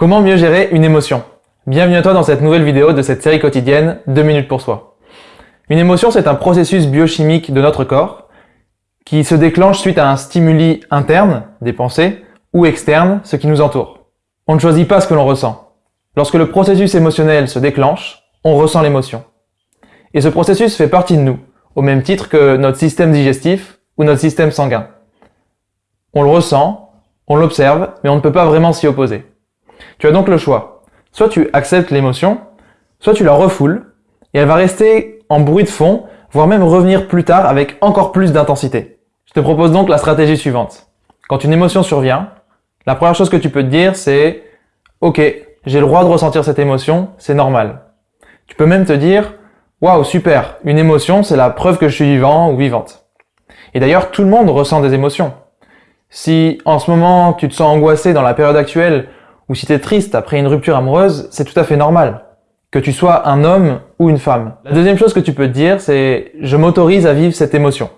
Comment mieux gérer une émotion? Bienvenue à toi dans cette nouvelle vidéo de cette série quotidienne 2 minutes pour soi. Une émotion, c'est un processus biochimique de notre corps qui se déclenche suite à un stimuli interne, des pensées, ou externe, ce qui nous entoure. On ne choisit pas ce que l'on ressent. Lorsque le processus émotionnel se déclenche, on ressent l'émotion. Et ce processus fait partie de nous, au même titre que notre système digestif ou notre système sanguin. On le ressent, on l'observe, mais on ne peut pas vraiment s'y opposer. Tu as donc le choix. Soit tu acceptes l'émotion, soit tu la refoules, et elle va rester en bruit de fond, voire même revenir plus tard avec encore plus d'intensité. Je te propose donc la stratégie suivante. Quand une émotion survient, la première chose que tu peux te dire, c'est « Ok, j'ai le droit de ressentir cette émotion, c'est normal. » Tu peux même te dire « Waouh, super, une émotion, c'est la preuve que je suis vivant ou vivante. » Et d'ailleurs, tout le monde ressent des émotions. Si en ce moment, tu te sens angoissé dans la période actuelle ou si tu es triste après une rupture amoureuse, c'est tout à fait normal. Que tu sois un homme ou une femme. La deuxième chose que tu peux te dire, c'est je m'autorise à vivre cette émotion.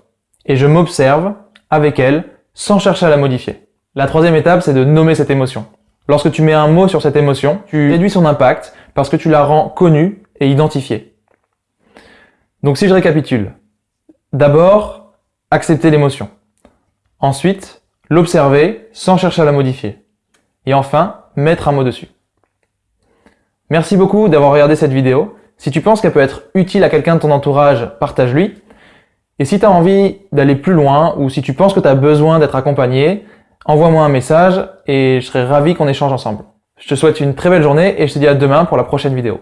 Et je m'observe avec elle sans chercher à la modifier. La troisième étape, c'est de nommer cette émotion. Lorsque tu mets un mot sur cette émotion, tu réduis son impact parce que tu la rends connue et identifiée. Donc si je récapitule, d'abord, accepter l'émotion. Ensuite, l'observer sans chercher à la modifier. Et enfin, mettre un mot dessus. Merci beaucoup d'avoir regardé cette vidéo. Si tu penses qu'elle peut être utile à quelqu'un de ton entourage, partage-lui. Et si tu as envie d'aller plus loin ou si tu penses que tu as besoin d'être accompagné, envoie-moi un message et je serai ravi qu'on échange ensemble. Je te souhaite une très belle journée et je te dis à demain pour la prochaine vidéo.